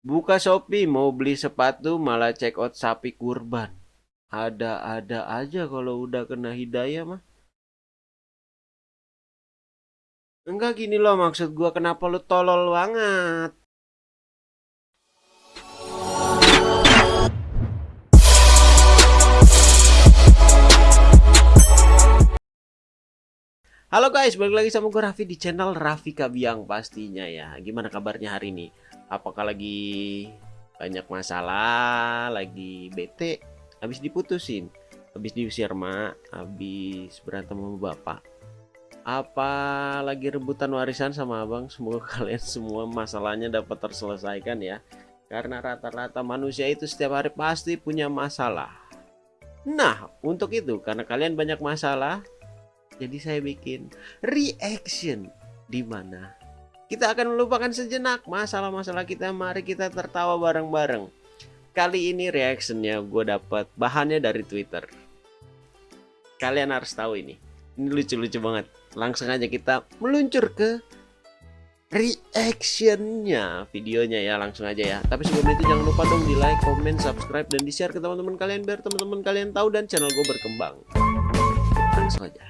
Buka Shopee mau beli sepatu malah check out sapi kurban. Ada-ada aja kalau udah kena hidayah mah. Enggak gini loh maksud gua kenapa lu tolol banget. Halo guys, balik lagi sama gue Raffi di channel Raffi Kabiang pastinya ya. Gimana kabarnya hari ini? Apakah lagi banyak masalah, lagi bete, habis diputusin, habis diusir mak, habis berantem sama bapak? Apa lagi rebutan warisan sama abang? Semoga kalian semua masalahnya dapat terselesaikan ya. Karena rata-rata manusia itu setiap hari pasti punya masalah. Nah, untuk itu karena kalian banyak masalah, jadi saya bikin reaction di mana kita akan melupakan sejenak masalah-masalah kita. Mari kita tertawa bareng-bareng. Kali ini reactionnya gue dapat bahannya dari Twitter. Kalian harus tahu ini. Ini lucu-lucu banget. Langsung aja kita meluncur ke reactionnya videonya ya langsung aja ya tapi sebelum itu jangan lupa dong di like comment subscribe dan di share ke teman-teman kalian biar teman-teman kalian tahu dan channel gue berkembang langsung aja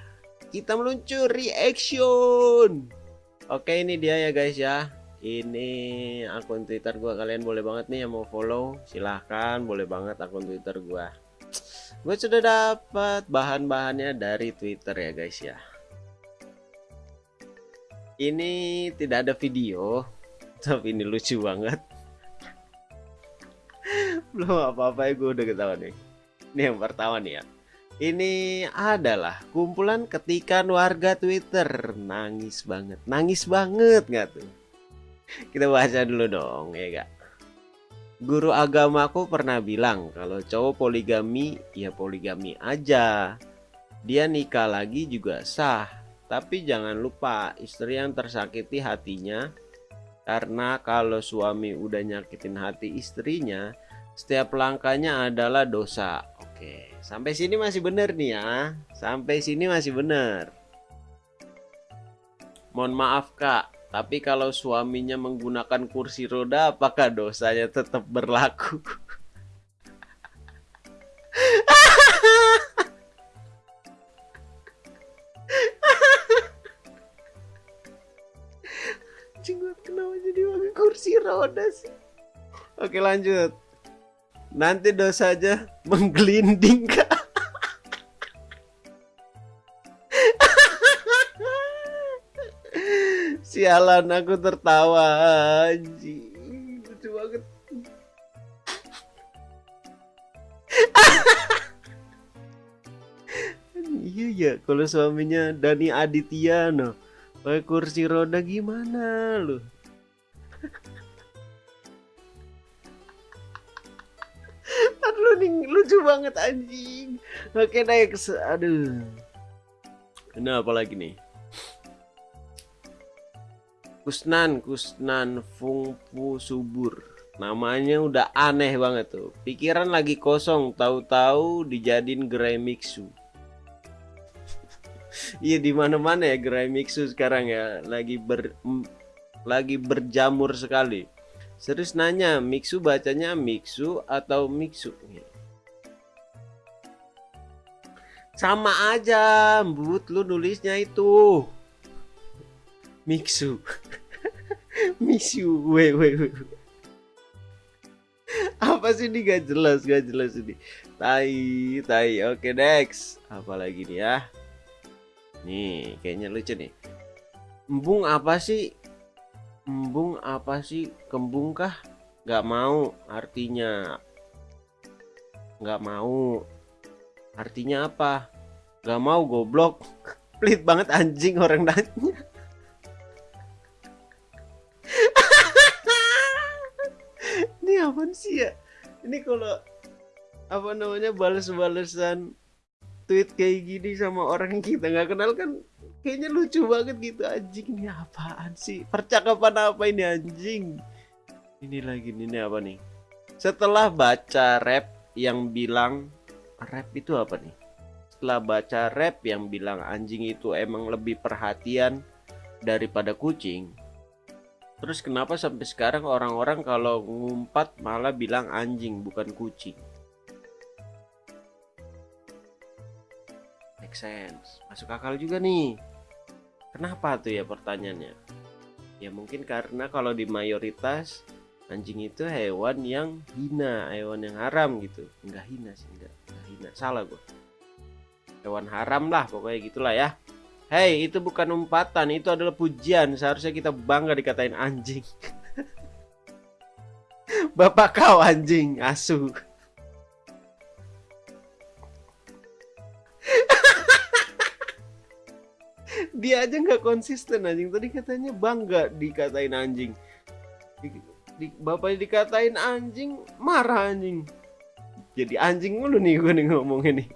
kita meluncur reaction oke ini dia ya guys ya. Ini akun twitter gua. Kalian boleh banget nih yang mau follow silahkan. Boleh banget akun twitter gua. Gue sudah dapat bahan-bahannya dari twitter ya guys ya. Ini tidak ada video tapi ini lucu banget. Belum apa-apa ya gue udah ketawa nih. Ini yang pertama nih ya ini adalah kumpulan ketikan warga Twitter. Nangis banget. Nangis banget nggak tuh? Kita baca dulu dong, ya gak? Guru agamaku pernah bilang kalau cowok poligami, ya poligami aja. Dia nikah lagi juga sah. Tapi jangan lupa istri yang tersakiti hatinya. Karena kalau suami udah nyakitin hati istrinya, setiap langkahnya adalah dosa. Oke, sampai sini masih benar nih ya. Sampai sini masih benar. Mohon maaf kak, tapi kalau suaminya menggunakan kursi roda, apakah dosanya tetap berlaku? Jenggot kenapa jadi kursi roda sih? Oke lanjut nanti dosa aja menggelinding. Kak sialan aku tertawa anjing lucu banget. Iya ya kalau suaminya Dani Aditya no. Pakai kursi roda gimana loh banget anjing. Oke next. Aduh. Apa lagi nih? Kusnan Kusnan Fungfu Subur. Namanya udah aneh banget tuh. Pikiran lagi kosong tahu-tahu dijadiin gerai mixu. Iya di mana-mana ya gerai mixu sekarang ya. Lagi ber lagi berjamur sekali. Serius nanya, Mixu bacanya Mixu atau Mixu? Sama aja, But, lu nulisnya itu. Mixu. Mixu, we, we, we. Apa sih ini gak jelas, gak jelas ini. Tai, tai. Oke, next. Apa lagi nih ya? Nih, kayaknya lucu nih. Embung apa sih? Embung apa sih? Kembung kah? Gak mau artinya. Gak mau Artinya apa? Gak mau goblok. Pelit banget anjing orang nanya. Ini apa sih ya? Ini kalau apa namanya balas-balasan tweet kayak gini sama orang kita nggak kenal kan kayaknya lucu banget gitu anjing ini apaan sih percakapan apa ini anjing ini lagi ini apa nih setelah baca rap yang bilang rap itu apa nih? Setelah baca rap yang bilang anjing itu emang lebih perhatian daripada kucing. Terus kenapa sampai sekarang orang-orang kalau ngumpat malah bilang anjing bukan kucing? Make sense. Masuk akal juga nih. Kenapa tuh ya pertanyaannya? Ya mungkin karena kalau di mayoritas anjing itu hewan yang hina, hewan yang haram gitu. Enggak hina sih, enggak, enggak hina. Salah gua. Hewan haram lah pokoknya gitulah ya. Hei, itu bukan umpatan, itu adalah pujian. Seharusnya kita bangga dikatain anjing. Bapak kau anjing, asu. Dia aja nggak konsisten anjing. Tadi katanya bangga dikatain anjing. Di, di, bapaknya dikatain anjing, marah anjing. Jadi anjing mulu nih gue nih ngomongin nih.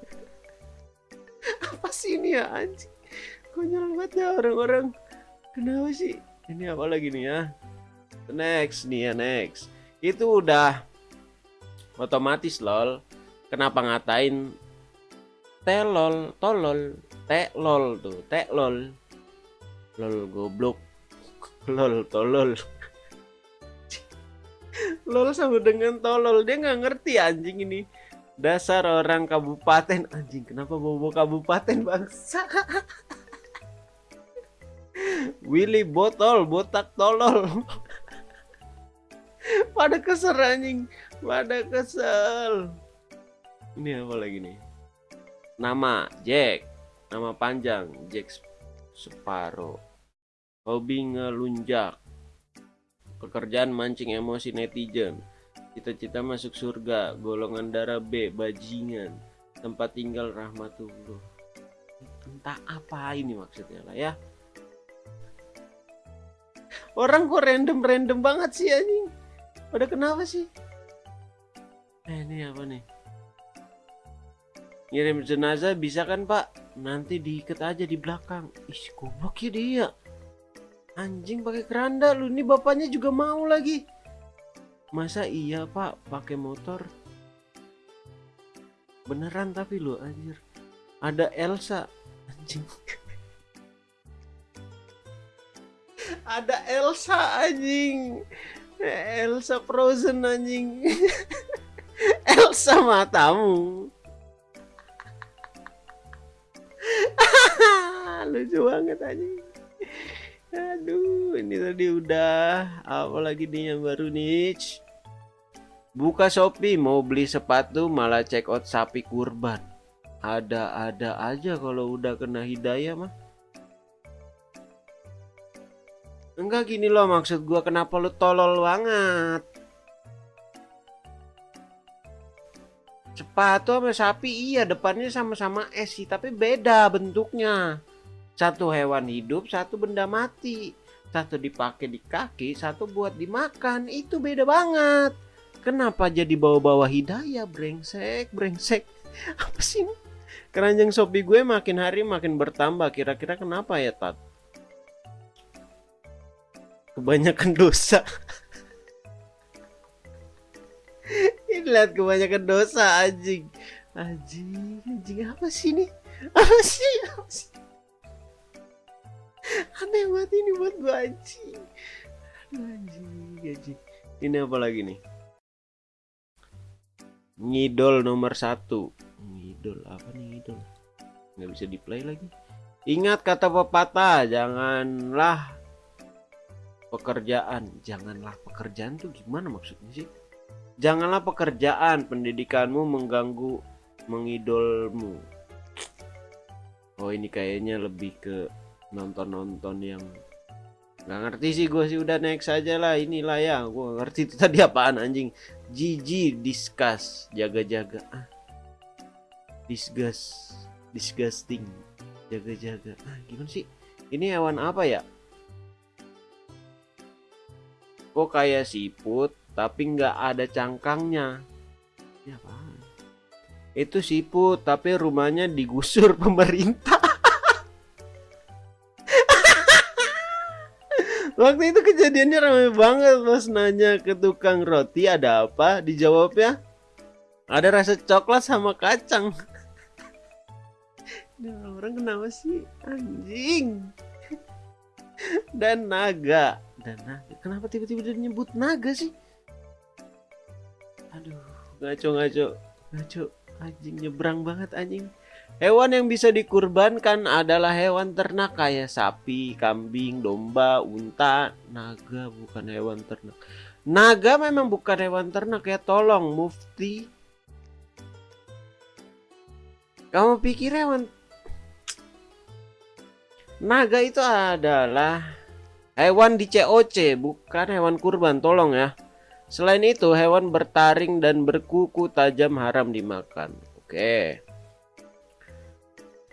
Apa sih ini ya anjing? konyol banget ya orang-orang. Kenapa sih? Ini apa lagi nih ya? Next nih ya next. Itu udah otomatis lol. Kenapa ngatain telol tolol telol tuh telol. Lol goblok. Lol tolol lol sama dengan tolol dia nggak ngerti anjing ini dasar orang kabupaten anjing kenapa bobo kabupaten bangsa Willy botol, botak tolol. pada kesel anjing, pada kesel. Ini apa lagi nih? Nama Jack, nama panjang Jack Sparrow. Hobi ngelunjak. Pekerjaan mancing emosi netizen. Cita-cita masuk surga, golongan darah B, bajingan. Tempat tinggal rahmatullah. Entah apa ini maksudnya lah ya. Orang kok random-random banget sih anjing. Pada kenapa sih? Eh ini apa nih? Ngirim jenazah bisa kan pak? Nanti diikat aja di belakang. Ih goblok ya dia. Anjing pakai keranda lu. Ini bapaknya juga mau lagi. Masa iya pak pakai motor? Beneran tapi lu anjir. Ada Elsa. Anjing. ada Elsa anjing Elsa Frozen anjing Elsa matamu lucu banget anjing aduh ini tadi udah apa lagi nih yang baru nih buka Shopee mau beli sepatu malah check out sapi kurban ada-ada aja kalau udah kena hidayah mah Enggak gini loh maksud gua kenapa lu tolol banget. Sepatu sama sapi iya depannya sama-sama es sih tapi beda bentuknya. Satu hewan hidup, satu benda mati. Satu dipakai di kaki, satu buat dimakan. Itu beda banget. Kenapa jadi bawa-bawa hidayah brengsek, brengsek. Apa sih ini? Keranjang Shopee gue makin hari makin bertambah. Kira-kira kenapa ya, Tat? kebanyakan dosa ini lihat kebanyakan dosa anjing anjing anjing apa sih ini apa sih apa sih aneh banget ini buat gua anjing. Anjing anjing. Ini apa lagi nih? Ngidol nomor satu. Ngidol apa nih ngidol? Nggak bisa di play lagi. Ingat kata pepatah janganlah pekerjaan. Janganlah pekerjaan tuh gimana maksudnya sih? Janganlah pekerjaan pendidikanmu mengganggu mengidolmu. Oh ini kayaknya lebih ke nonton-nonton yang nggak ngerti sih gue sih udah next aja lah inilah ya. Gue ngerti itu tadi apaan anjing. Gigi discuss jaga-jaga. Ah. Disgust disgusting jaga-jaga. Ah gimana sih? Ini hewan apa ya? Kok kayak siput tapi nggak ada cangkangnya. Ya apa itu siput tapi rumahnya digusur pemerintah waktu itu kejadiannya ramai banget pas nanya ke tukang roti ada apa? Dijawabnya ada rasa coklat sama kacang. Nah, orang kenapa sih? Anjing. Dan naga. Dan naga. Kenapa tiba-tiba dia nyebut naga sih? Aduh ngaco ngaco ngaco. Anjing nyebrang banget anjing Hewan yang bisa dikurbankan adalah hewan ternak kayak sapi, kambing, domba, unta, naga bukan hewan ternak. Naga memang bukan hewan ternak ya, tolong mufti. Kamu pikir hewan Naga itu adalah hewan di COC, bukan hewan kurban, tolong ya. Selain itu, hewan bertaring dan berkuku tajam haram dimakan. Oke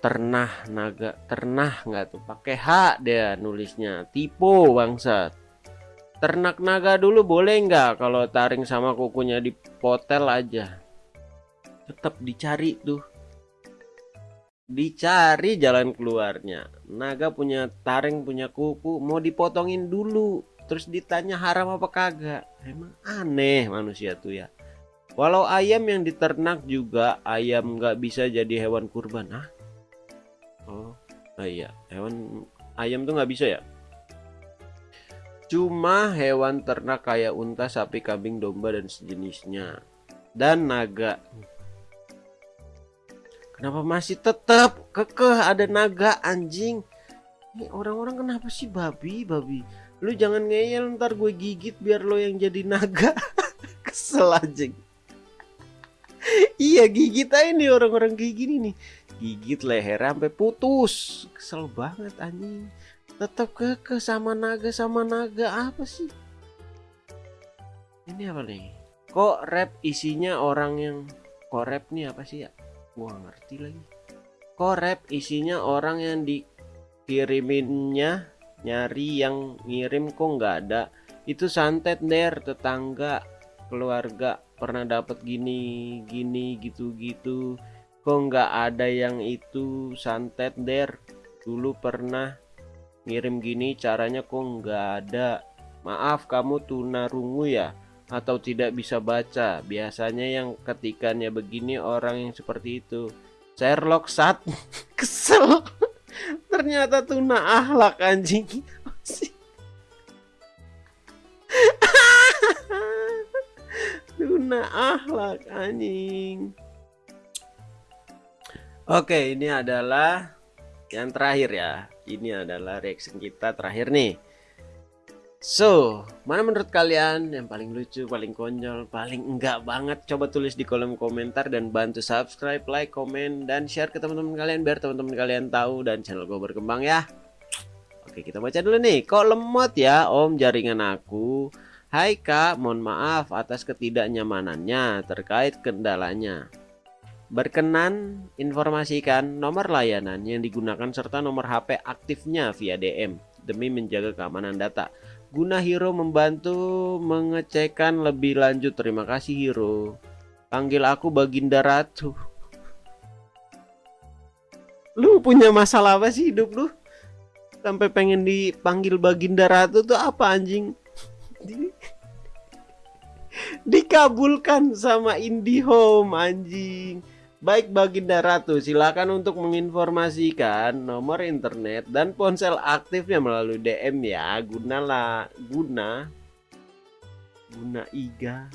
ternah naga ternah nggak tuh? Pakai H dia nulisnya. Tipe bangsat. Ternak naga dulu boleh nggak? Kalau taring sama kukunya dipotel aja. Tetap dicari tuh. Dicari jalan keluarnya. Naga punya taring punya kuku mau dipotongin dulu. Terus ditanya haram apa kagak? Emang aneh manusia tuh ya. Walau ayam yang diternak juga ayam nggak bisa jadi hewan kurban. Ah Oh, oh iya, hewan ayam tuh nggak bisa ya? Cuma hewan ternak kayak unta, sapi, kambing, domba dan sejenisnya. Dan naga. Kenapa masih tetap kekeh ada naga anjing? Ini orang-orang kenapa sih babi, babi? Lu jangan ngeyel ntar gue gigit biar lo yang jadi naga. Kesel anjing. iya gigit aja nih orang-orang kayak gini nih gigit leher sampai putus. Kesel banget anjing. Tetap ke sama naga sama naga apa sih? Ini apa nih? Kok rap isinya orang yang kok rap nih apa sih ya? Gua ngerti lagi. Kok rap isinya orang yang dikiriminnya nyari yang ngirim kok nggak ada? Itu santet der. Tetangga keluarga pernah dapat gini gini gitu gitu kok nggak ada yang itu santet der? Dulu pernah ngirim gini caranya kok nggak ada. Maaf kamu tunarungu ya? Atau tidak bisa baca? Biasanya yang ketikannya begini orang yang seperti itu. Sherlock sat. Kesel. Ternyata tuna ahlak anjing. Tuna ahlak anjing Oke, ini adalah yang terakhir ya. Ini adalah reaction kita terakhir nih. So, mana menurut kalian yang paling lucu, paling konyol, paling enggak banget? Coba tulis di kolom komentar dan bantu subscribe, like, komen, dan share ke teman-teman kalian biar teman-teman kalian tahu dan channel gue berkembang ya. Oke, kita baca dulu nih. Kok lemot ya, Om jaringan aku? Hai Kak, mohon maaf atas ketidaknyamanannya terkait kendalanya. Berkenan informasikan nomor layanan yang digunakan serta nomor HP aktifnya via DM demi menjaga keamanan data. Guna Hero membantu mengecekkan lebih lanjut. Terima kasih Hero. Panggil aku Baginda Ratu. Lu punya masalah apa sih hidup lu? Sampai pengen dipanggil Baginda Ratu tuh apa anjing? Dikabulkan sama IndiHome anjing. Baik Baginda Ratu, silakan untuk menginformasikan nomor internet dan ponsel aktifnya melalui DM ya. Gunalah guna guna iga.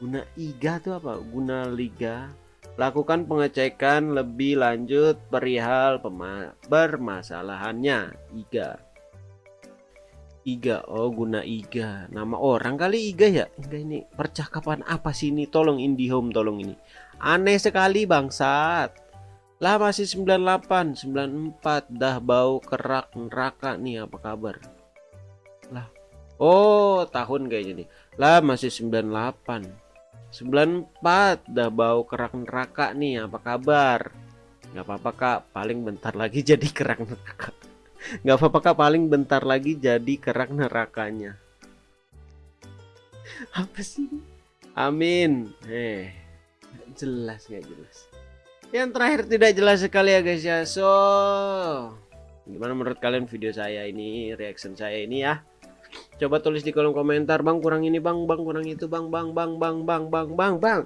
Guna iga itu apa? Guna liga. Lakukan pengecekan lebih lanjut perihal permasalahannya. Iga. Iga, oh guna Iga. Nama orang kali Iga ya? Enggak ini percakapan apa sih ini? Tolong IndiHome tolong ini. Aneh sekali bangsat. Lah masih 98, 94 dah bau kerak neraka nih apa kabar? Lah. Oh, tahun kayaknya nih. Lah masih 98. 94 dah bau kerak neraka nih apa kabar? Gak apa-apa kak, paling bentar lagi jadi kerak neraka. Gak apa-apa kak, paling bentar lagi jadi kerak nerakanya. Apa sih? Amin. Eh jelas nggak jelas yang terakhir tidak jelas sekali ya guys ya so gimana menurut kalian video saya ini reaction saya ini ya coba tulis di kolom komentar bang kurang ini bang bang kurang itu bang bang bang bang bang bang bang bang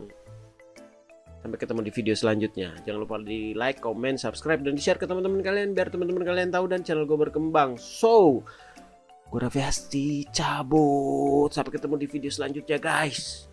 sampai ketemu di video selanjutnya jangan lupa di like comment subscribe dan di share ke teman-teman kalian biar teman-teman kalian tahu dan channel gue berkembang so Gue Raffi Hasti cabut. Sampai ketemu di video selanjutnya guys.